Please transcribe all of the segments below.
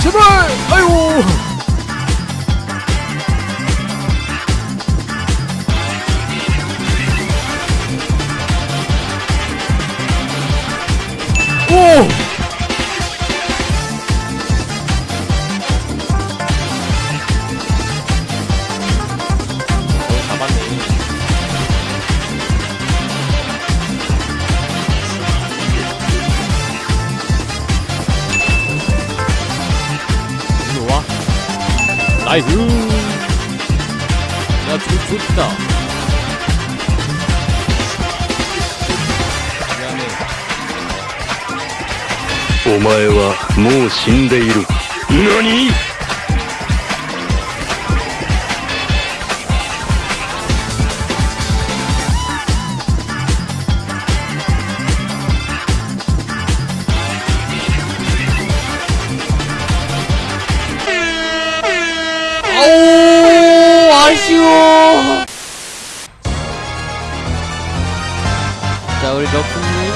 제발! 아유 오! ナイフやつつった。お前はもう死んでいる。何？ 아쉬워 자 우리 럭스님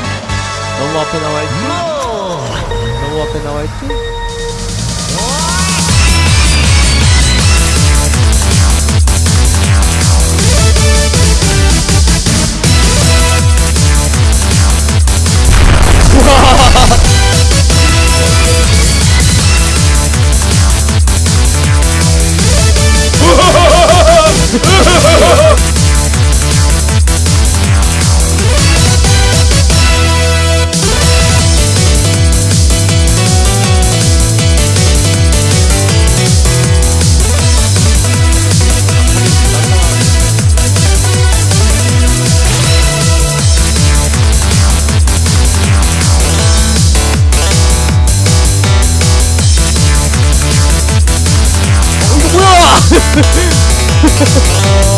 너무 앞에 나와있지? 너무 앞에 나와있지? 나오지 않았어! 좋아 Gracias.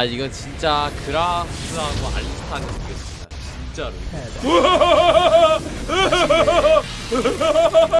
아 이건 진짜 그라스하고 알스타는 이겼습니다. 진짜로